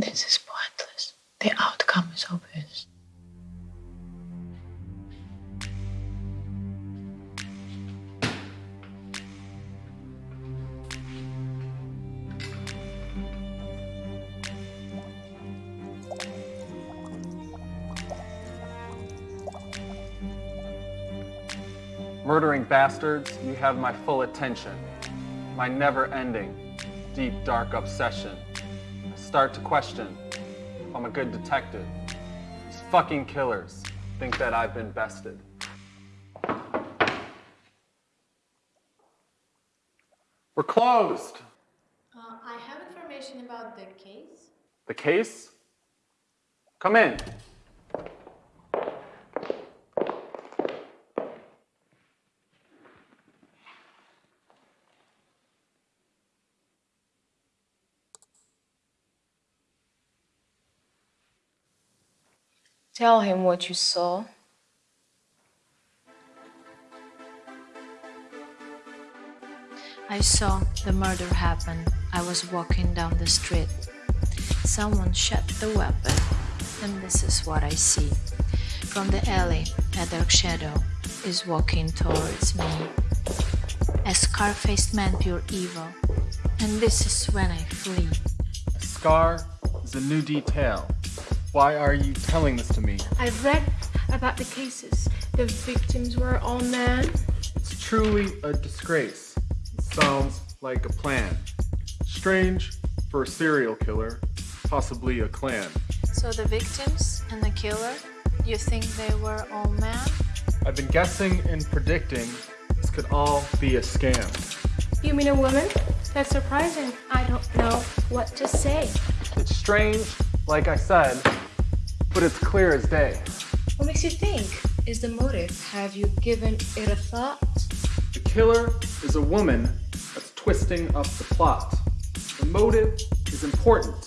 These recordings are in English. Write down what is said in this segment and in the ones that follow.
This is pointless. The outcome is obvious. Murdering bastards, you have my full attention. My never-ending, deep, dark obsession. Start to question if I'm a good detective. These fucking killers think that I've been bested. We're closed. Uh, I have information about the case. The case? Come in. Tell him what you saw. I saw the murder happen. I was walking down the street. Someone shot the weapon, and this is what I see. From the alley, a dark shadow is walking towards me. A scar-faced man, pure evil. And this is when I flee. A scar is a new detail. Why are you telling this to me? I've read about the cases. The victims were all men. It's truly a disgrace. It sounds like a plan. Strange for a serial killer, possibly a clan. So the victims and the killer, you think they were all men? I've been guessing and predicting this could all be a scam. You mean a woman? That's surprising. I don't know what to say. It's strange, like I said, but it's clear as day. What makes you think? Is the motive? Have you given it a thought? The killer is a woman that's twisting up the plot. The motive is important.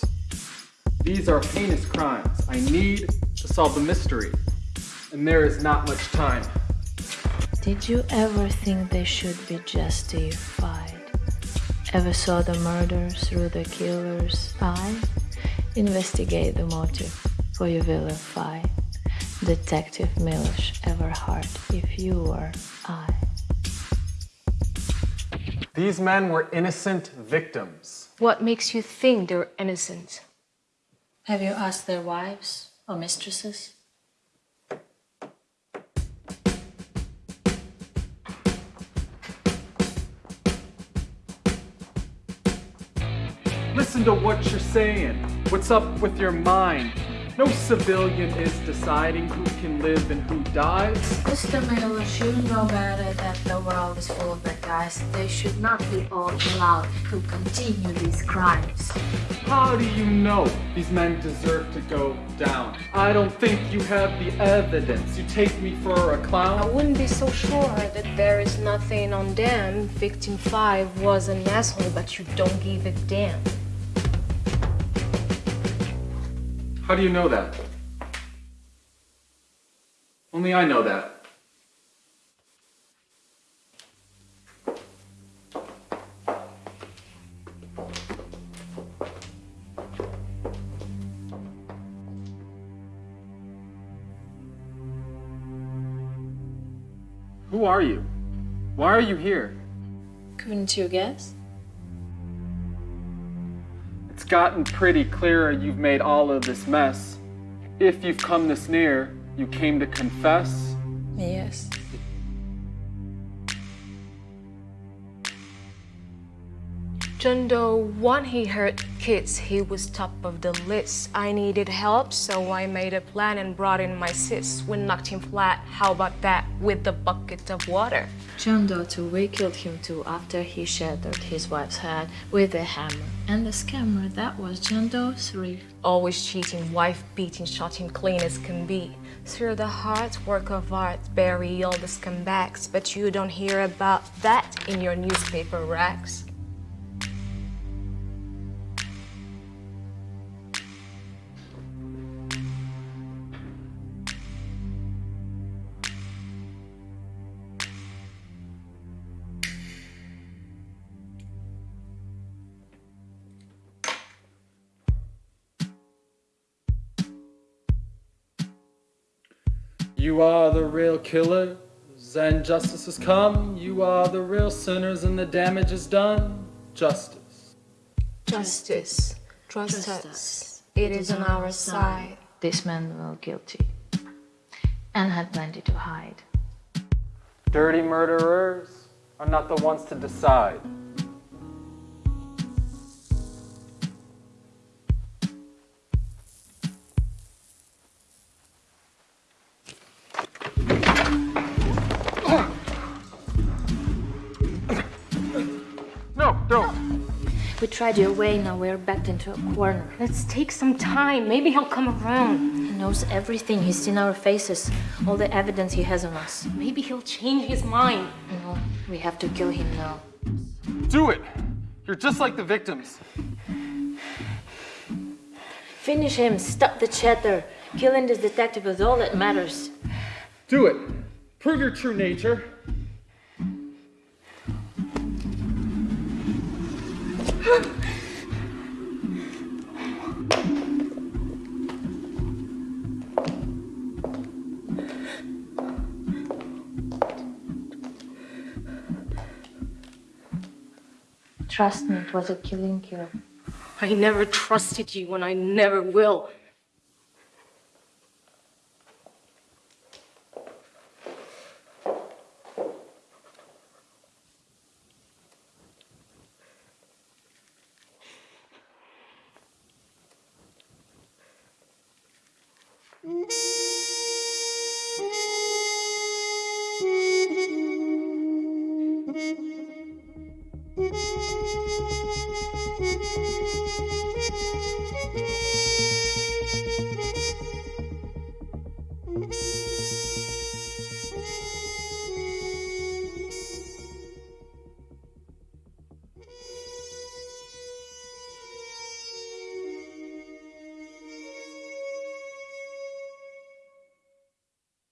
These are heinous crimes. I need to solve the mystery, and there is not much time. Did you ever think they should be justified? Ever saw the murder through the killer's eye? Investigate the motive for you vilify. Detective Milosh Everhart, if you were I. These men were innocent victims. What makes you think they're innocent? Have you asked their wives or mistresses? Listen to what you're saying. What's up with your mind? No civilian is deciding who can live and who dies. Mr. Milosh, you know better that the world is full of bad guys. They should not be all allowed to continue these crimes. How do you know these men deserve to go down? I don't think you have the evidence. You take me for a clown? I wouldn't be so sure that there is nothing on them. Victim 5 was an asshole, but you don't give a damn. How do you know that? Only I know that. Who are you? Why are you here? Couldn't you guess? Gotten pretty clear you've made all of this mess. If you've come this near, you came to confess. Yes. John Doe, when he heard kids, he was top of the list. I needed help, so I made a plan and brought in my sis. We knocked him flat. How about that? With the bucket of water. John Doe 2, we killed him too after he shattered his wife's head with a hammer. And the scammer, that was John Doe 3. Always cheating, wife beating, shot him clean as can be. Through the heart, work of art, bury all the scumbags, but you don't hear about that in your newspaper racks. You are the real killers, and justice has come. You are the real sinners, and the damage is done. Justice. Justice. Trust us. It is on our side. This man was guilty and had plenty to hide. Dirty murderers are not the ones to decide. No, don't. We tried your way, now we're backed into a corner. Let's take some time. Maybe he'll come around. He knows everything, he's seen our faces, all the evidence he has on us. Maybe he'll change his mind. No, we have to kill him now. Do it. You're just like the victims. Finish him, stop the chatter. Killing this detective is all that matters. Do it. Prove your true nature. Trust me, it was a killing kill. I never trusted you and I never will. Mm-hmm.